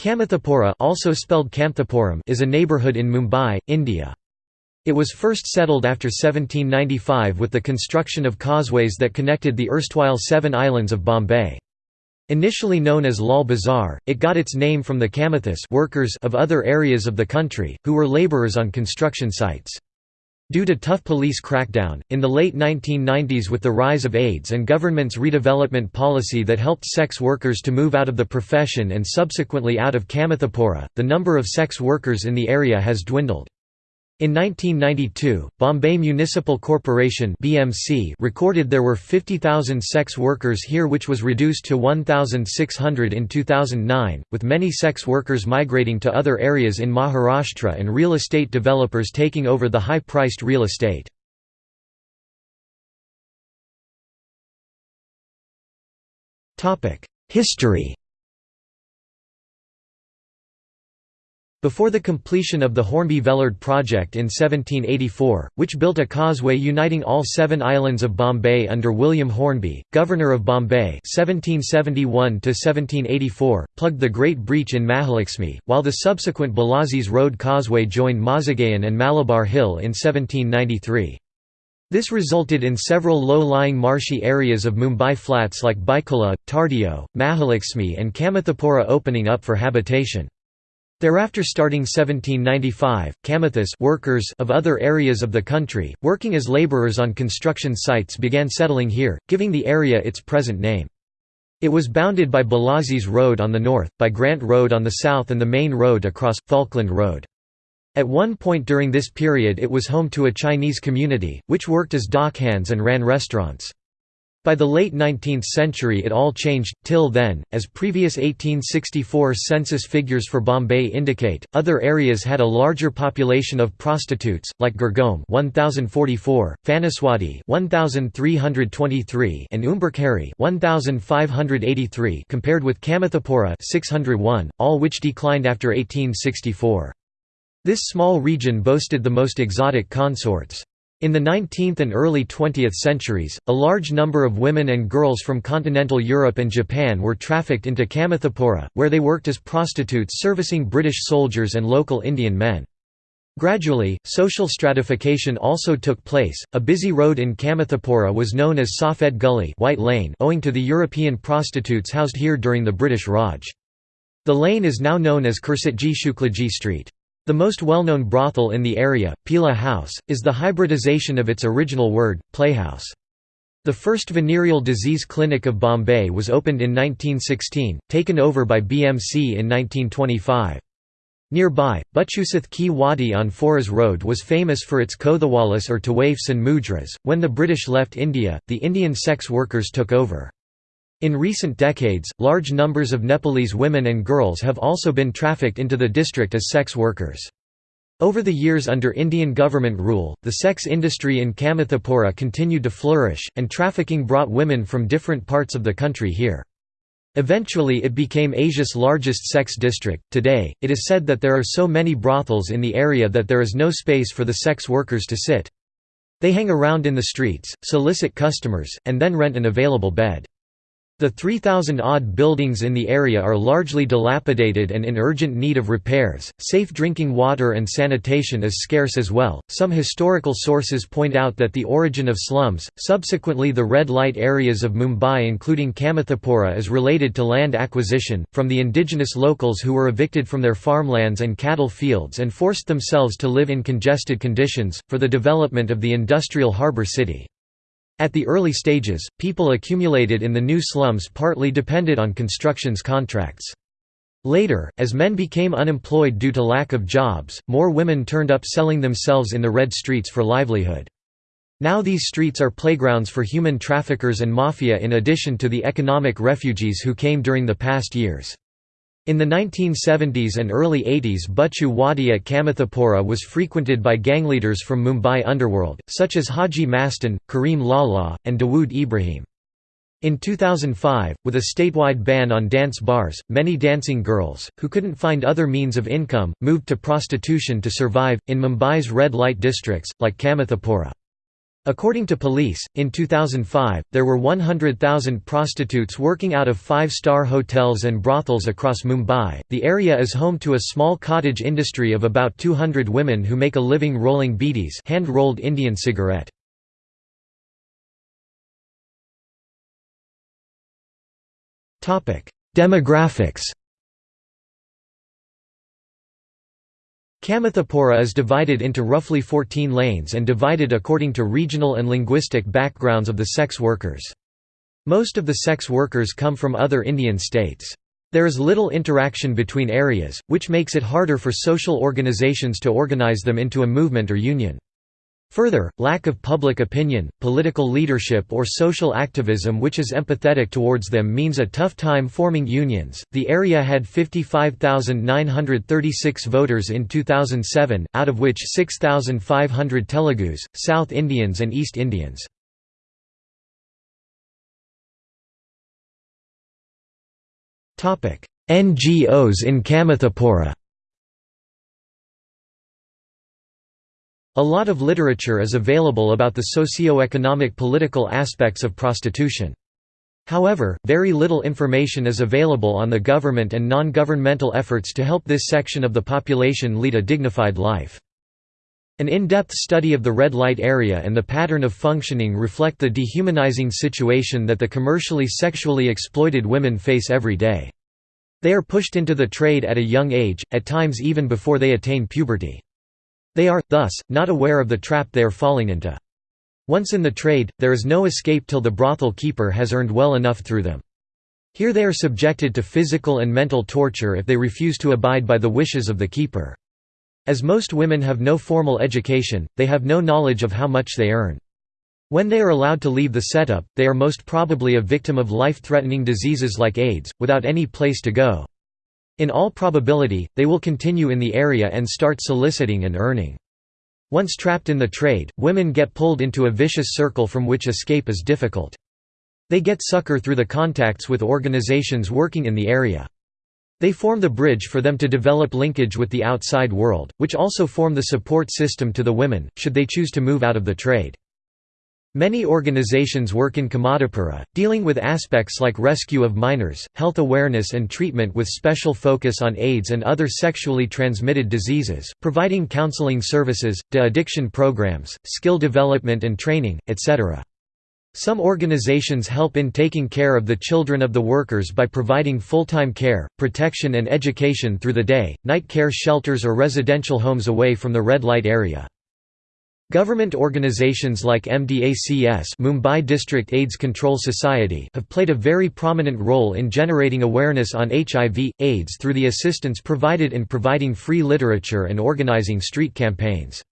Kamathipura also spelled is a neighbourhood in Mumbai, India. It was first settled after 1795 with the construction of causeways that connected the erstwhile seven islands of Bombay. Initially known as Lal Bazar, it got its name from the Kamathis workers of other areas of the country, who were labourers on construction sites. Due to tough police crackdown, in the late 1990s with the rise of AIDS and government's redevelopment policy that helped sex workers to move out of the profession and subsequently out of Kamathipura, the number of sex workers in the area has dwindled. In 1992, Bombay Municipal Corporation (BMC) recorded there were 50,000 sex workers here which was reduced to 1,600 in 2009, with many sex workers migrating to other areas in Maharashtra and real estate developers taking over the high-priced real estate. Topic: History Before the completion of the Hornby-Vellard project in 1784, which built a causeway uniting all seven islands of Bombay under William Hornby, Governor of Bombay 1771 plugged the Great Breach in Mahalakshmi, while the subsequent Bellasis Road Causeway joined Mazagaon and Malabar Hill in 1793. This resulted in several low-lying marshy areas of Mumbai flats like Byculla, Tardeo, Mahalakshmi and Kamathipura opening up for habitation. Thereafter starting 1795, Kamathis workers of other areas of the country, working as labourers on construction sites began settling here, giving the area its present name. It was bounded by Bellasis Road on the north, by Grant Road on the south and the main road across, Falkland Road. At one point during this period it was home to a Chinese community, which worked as dockhands and ran restaurants. By the late 19th century it all changed, till then, as previous 1864 census figures for Bombay indicate, other areas had a larger population of prostitutes, like Girgaon 1044, Phanaswadi 1323 and Umberkeri 1583 compared with Kamathipura 601, all which declined after 1864. This small region boasted the most exotic consorts. In the 19th and early 20th centuries, a large number of women and girls from continental Europe and Japan were trafficked into Kamathipura, where they worked as prostitutes servicing British soldiers and local Indian men. Gradually, social stratification also took place. A busy road in Kamathipura was known as Safed Gully White Lane owing to the European prostitutes housed here during the British Raj. The lane is now known as Kursitji Shuklaji Street. The most well-known brothel in the area, Pila House, is the hybridization of its original word, playhouse. The first venereal disease clinic of Bombay was opened in 1916, taken over by BMC in 1925. Nearby, Butchusath Ki Wadi on Foras Road was famous for its Kothawalas or Tawaifs and Mudras. When the British left India, the Indian sex workers took over. In recent decades, large numbers of Nepalese women and girls have also been trafficked into the district as sex workers. Over the years under Indian government rule, the sex industry in Kamathipura continued to flourish, and trafficking brought women from different parts of the country here. Eventually it became Asia's largest sex district. Today, it is said that there are so many brothels in the area that there is no space for the sex workers to sit. They hang around in the streets, solicit customers, and then rent an available bed. The 3,000-odd buildings in the area are largely dilapidated and in urgent need of repairs. Safe drinking water and sanitation is scarce as well. Some historical sources point out that the origin of slums, subsequently the red light areas of Mumbai including Kamathipura is related to land acquisition, from the indigenous locals who were evicted from their farmlands and cattle fields and forced themselves to live in congested conditions, for the development of the industrial harbour city. At the early stages, people accumulated in the new slums partly depended on constructions contracts. Later, as men became unemployed due to lack of jobs, more women turned up selling themselves in the red streets for livelihood. Now these streets are playgrounds for human traffickers and mafia in addition to the economic refugees who came during the past years. In the 1970s and early 80s Butchu Wadi at Kamathipura was frequented by gangleaders from Mumbai underworld, such as Haji Mastan, Kareem Lala, and Dawood Ibrahim. In 2005, with a statewide ban on dance bars, many dancing girls, who couldn't find other means of income, moved to prostitution to survive, in Mumbai's red light districts, like Kamathipura. According to police, in 2005, there were 100,000 prostitutes working out of five star hotels and brothels across Mumbai. The area is home to a small cottage industry of about 200 women who make a living rolling bidis, hand rolled Indian cigarette. Demographics Kamathipura is divided into roughly 14 lanes and divided according to regional and linguistic backgrounds of the sex workers. Most of the sex workers come from other Indian states. There is little interaction between areas, which makes it harder for social organizations to organize them into a movement or union. Further, lack of public opinion, political leadership, or social activism which is empathetic towards them means a tough time forming unions. The area had 55,936 voters in 2007, out of which 6,500 Telugus, South Indians, and East Indians. NGOs in Kamathipura A lot of literature is available about the socio-economic political aspects of prostitution. However, very little information is available on the government and non-governmental efforts to help this section of the population lead a dignified life. An in-depth study of the red light area and the pattern of functioning reflect the dehumanizing situation that the commercially sexually exploited women face every day. They are pushed into the trade at a young age, at times even before they attain puberty. They are, thus, not aware of the trap they are falling into. Once in the trade, there is no escape till the brothel keeper has earned well enough through them. Here they are subjected to physical and mental torture if they refuse to abide by the wishes of the keeper. As most women have no formal education, they have no knowledge of how much they earn. When they are allowed to leave the setup, they are most probably a victim of life-threatening diseases like AIDS, without any place to go. In all probability, they will continue in the area and start soliciting and earning. Once trapped in the trade, women get pulled into a vicious circle from which escape is difficult. They get succor through the contacts with organizations working in the area. They form the bridge for them to develop linkage with the outside world, which also form the support system to the women, should they choose to move out of the trade. Many organizations work in Kamathipura, dealing with aspects like rescue of minors, health awareness and treatment with special focus on AIDS and other sexually transmitted diseases, providing counseling services, de-addiction programs, skill development and training, etc. Some organizations help in taking care of the children of the workers by providing full-time care, protection and education through the day, night care shelters or residential homes away from the red light area. Government organizations like MDACS Mumbai District AIDS Control Society have played a very prominent role in generating awareness on HIV, AIDS through the assistance provided in providing free literature and organizing street campaigns.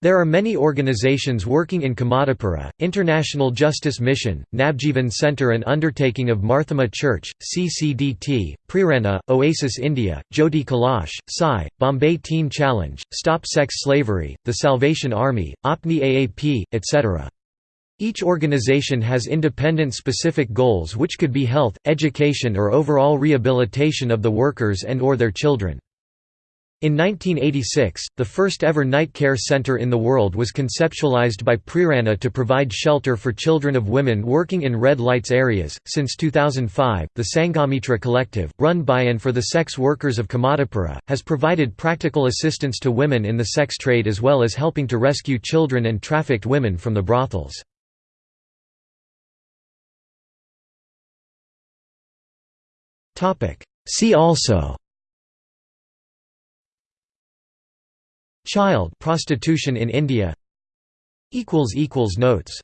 There are many organizations working in Kamathipura, International Justice Mission, Navjeevan Center and Undertaking of Marthoma Church, CCDT, Prerana, Oasis India, Jyoti Kalash, Sai, Bombay Teen Challenge, Stop Sex Slavery, The Salvation Army, Apne Aap, etc. Each organization has independent specific goals which could be health, education or overall rehabilitation of the workers and or their children. In 1986, the first ever night care center in the world was conceptualized by Prerana to provide shelter for children of women working in red lights areas. Since 2005, the Sangamitra Collective, run by and for the sex workers of Kamathipura, has provided practical assistance to women in the sex trade as well as helping to rescue children and trafficked women from the brothels. See also Child prostitution in India. Notes